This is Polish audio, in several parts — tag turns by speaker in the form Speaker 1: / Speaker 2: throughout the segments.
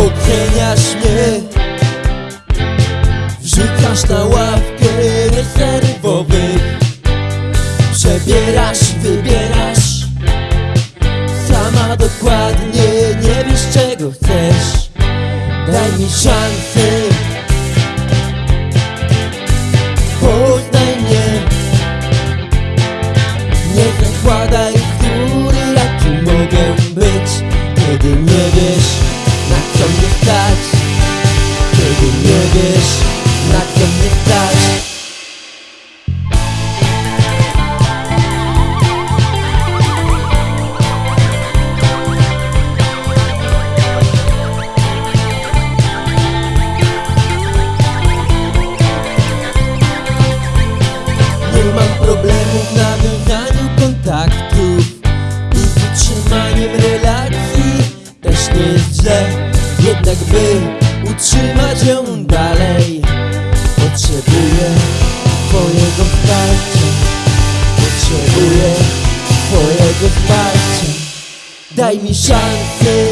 Speaker 1: Oceniasz mnie. Wrzucasz na ławkę rezerwowych Przebierasz, wybierasz. Sama dokładnie nie wiesz czego chcesz. Daj mi szansę by utrzymać ją dalej. Potrzebuję twojego wsparcia. Potrzebuję twojego wsparcia. Daj mi szansę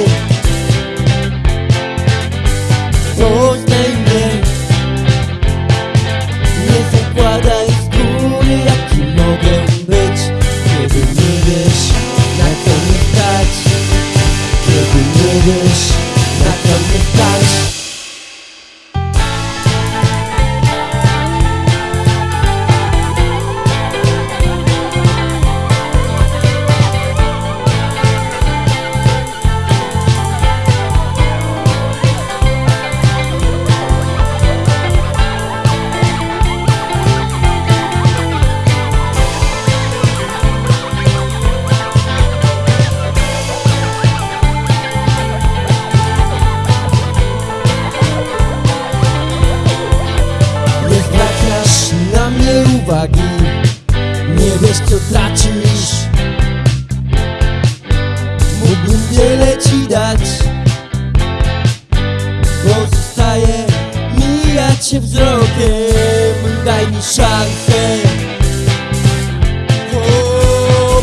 Speaker 1: uwagi. Nie wiesz co tracisz. Mógłbym wiele ci dać. Pozostaje mijać się wzrokiem. Daj mi szansę. Oh,